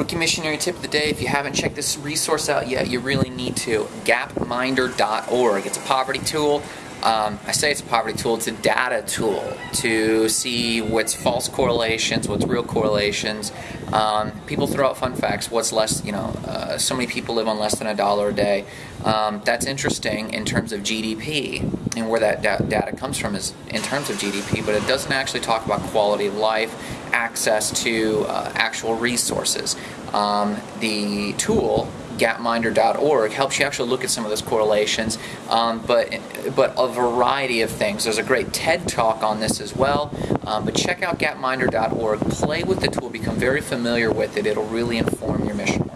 Rookie missionary tip of the day if you haven't checked this resource out yet, you really need to. Gapminder.org. It's a poverty tool. Um, I say it's a poverty tool, it's a data tool to see what's false correlations, what's real correlations. Um, people throw out fun facts, what's less, you know, uh, so many people live on less than a dollar a day. Um, that's interesting in terms of GDP and where that da- data comes from is in terms of GDP, but it doesn't actually talk about quality of life, access to uh, actual resources. Um, the tool gapminder.org helps you actually look at some of those correlations, um, but but a variety of things. There's a great TED talk on this as well. Um, but check out gapminder.org. Play with the tool. Become very familiar with it. It'll really inform your mission.